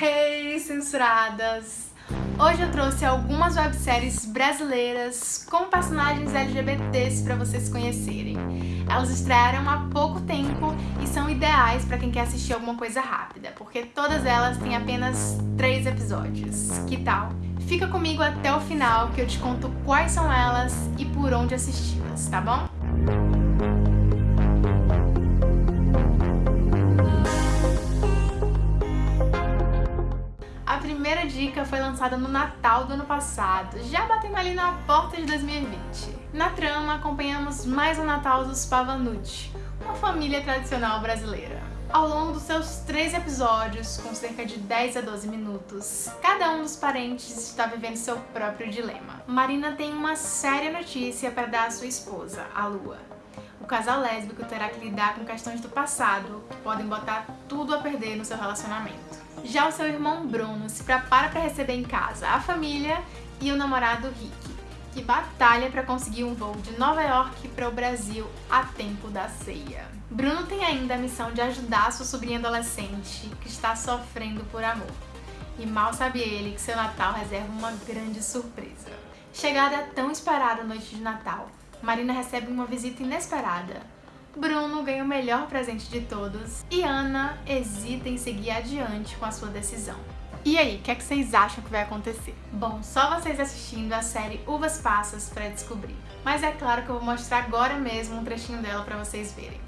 Hey, censuradas! Hoje eu trouxe algumas webséries brasileiras com personagens LGBTs para vocês conhecerem. Elas estrearam há pouco tempo e são ideais para quem quer assistir alguma coisa rápida, porque todas elas têm apenas três episódios. Que tal? Fica comigo até o final que eu te conto quais são elas e por onde assisti-las, tá bom? Dica foi lançada no Natal do ano passado, já batendo ali na porta de 2020. Na trama, acompanhamos mais um Natal dos Pavanucci, uma família tradicional brasileira. Ao longo dos seus três episódios, com cerca de 10 a 12 minutos, cada um dos parentes está vivendo seu próprio dilema. Marina tem uma séria notícia para dar à sua esposa, a Lua. Casal lésbico terá que lidar com questões do passado que podem botar tudo a perder no seu relacionamento. Já o seu irmão Bruno se prepara para receber em casa a família e o namorado Rick, que batalha para conseguir um voo de Nova York para o Brasil a tempo da ceia. Bruno tem ainda a missão de ajudar sua sobrinha adolescente que está sofrendo por amor. E mal sabe ele que seu Natal reserva uma grande surpresa. Chegada a tão esperada noite de Natal, Marina recebe uma visita inesperada Bruno ganha o melhor presente de todos e Ana hesita em seguir adiante com a sua decisão. E aí, o que, é que vocês acham que vai acontecer? Bom, só vocês assistindo a série Uvas Passas para descobrir. Mas é claro que eu vou mostrar agora mesmo um trechinho dela para vocês verem.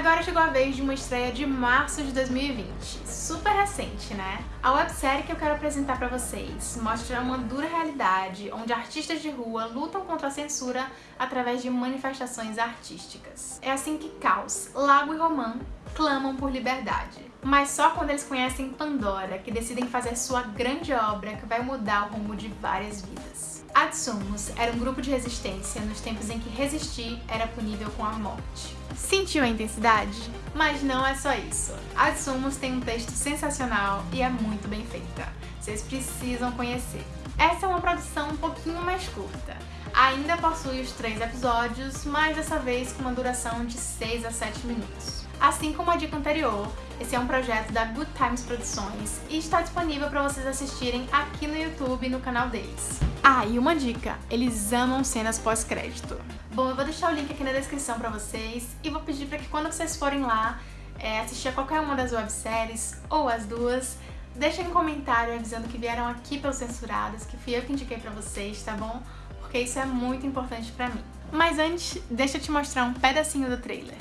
Agora chegou a vez de uma estreia de março de 2020, super recente, né? A websérie que eu quero apresentar pra vocês mostra uma dura realidade onde artistas de rua lutam contra a censura através de manifestações artísticas. É assim que Caos, Lago e Romã clamam por liberdade. Mas só quando eles conhecem Pandora, que decidem fazer sua grande obra que vai mudar o rumo de várias vidas. Adsumos era um grupo de resistência nos tempos em que resistir era punível com a morte. Sentiu a intensidade? Mas não é só isso. A Sumos tem um texto sensacional e é muito bem feita. Vocês precisam conhecer. Essa é uma produção um pouquinho mais curta. Ainda possui os três episódios, mas dessa vez com uma duração de 6 a 7 minutos. Assim como a dica anterior, esse é um projeto da Good Times Produções e está disponível para vocês assistirem aqui no YouTube no canal deles. Ah, e uma dica, eles amam cenas pós-crédito. Bom, eu vou deixar o link aqui na descrição pra vocês e vou pedir pra que quando vocês forem lá é, assistir a qualquer uma das webséries ou as duas, deixem um comentário avisando que vieram aqui pelos Censurados, que fui eu que indiquei pra vocês, tá bom? Porque isso é muito importante pra mim. Mas antes, deixa eu te mostrar um pedacinho do trailer.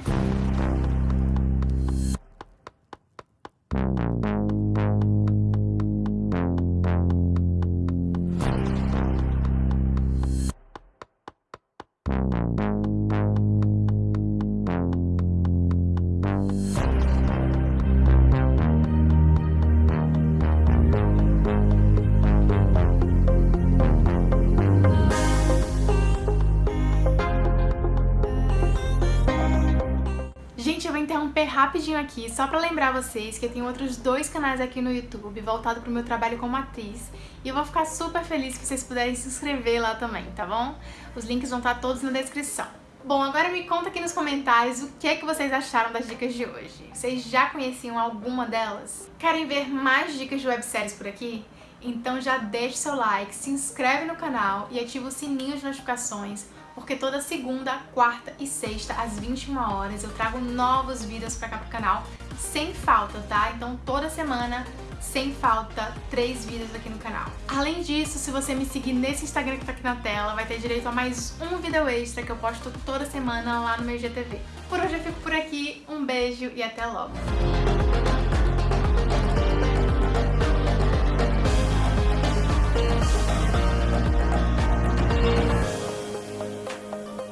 Interromper rapidinho aqui, só pra lembrar vocês que eu tenho outros dois canais aqui no YouTube voltado pro meu trabalho como atriz e eu vou ficar super feliz se vocês puderem se inscrever lá também, tá bom? Os links vão estar todos na descrição. Bom, agora me conta aqui nos comentários o que é que vocês acharam das dicas de hoje. Vocês já conheciam alguma delas? Querem ver mais dicas de webséries por aqui? Então já deixe seu like, se inscreve no canal e ativa o sininho de notificações porque toda segunda, quarta e sexta, às 21 horas, eu trago novos vídeos pra cá pro canal, sem falta, tá? Então toda semana, sem falta, três vídeos aqui no canal. Além disso, se você me seguir nesse Instagram que tá aqui na tela, vai ter direito a mais um vídeo extra que eu posto toda semana lá no meu IGTV. Por hoje eu fico por aqui, um beijo e até logo!